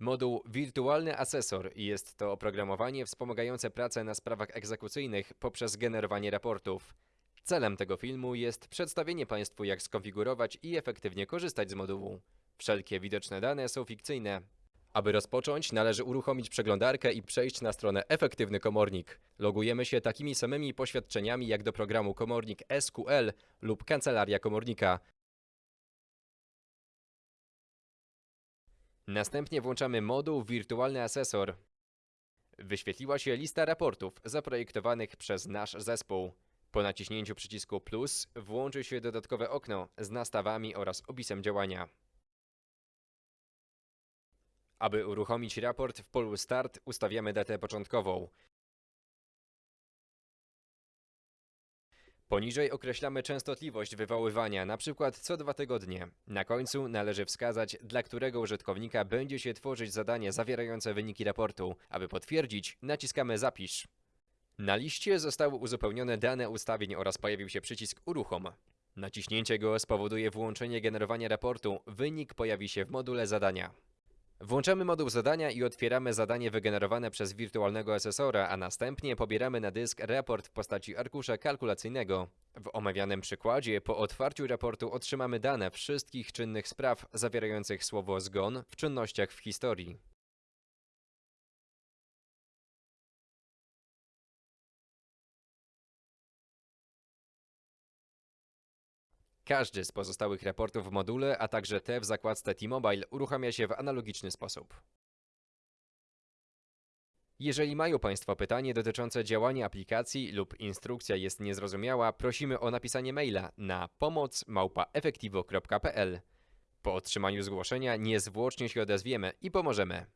Moduł Wirtualny Asesor jest to oprogramowanie wspomagające pracę na sprawach egzekucyjnych poprzez generowanie raportów. Celem tego filmu jest przedstawienie Państwu, jak skonfigurować i efektywnie korzystać z modułu. Wszelkie widoczne dane są fikcyjne. Aby rozpocząć, należy uruchomić przeglądarkę i przejść na stronę Efektywny Komornik. Logujemy się takimi samymi poświadczeniami jak do programu Komornik SQL lub Kancelaria Komornika. Następnie włączamy moduł Wirtualny Asesor. Wyświetliła się lista raportów zaprojektowanych przez nasz zespół. Po naciśnięciu przycisku plus włączy się dodatkowe okno z nastawami oraz opisem działania. Aby uruchomić raport w polu Start ustawiamy datę początkową. Poniżej określamy częstotliwość wywoływania, np. co dwa tygodnie. Na końcu należy wskazać, dla którego użytkownika będzie się tworzyć zadanie zawierające wyniki raportu. Aby potwierdzić, naciskamy Zapisz. Na liście zostały uzupełnione dane ustawień oraz pojawił się przycisk Uruchom. Naciśnięcie go spowoduje włączenie generowania raportu. Wynik pojawi się w module zadania. Włączamy moduł zadania i otwieramy zadanie wygenerowane przez wirtualnego asesora, a następnie pobieramy na dysk raport w postaci arkusza kalkulacyjnego. W omawianym przykładzie po otwarciu raportu otrzymamy dane wszystkich czynnych spraw zawierających słowo zgon w czynnościach w historii. Każdy z pozostałych raportów w module, a także te w zakładce T-Mobile uruchamia się w analogiczny sposób. Jeżeli mają Państwo pytanie dotyczące działania aplikacji lub instrukcja jest niezrozumiała, prosimy o napisanie maila na pomoc@efektivo.pl. Po otrzymaniu zgłoszenia niezwłocznie się odezwiemy i pomożemy.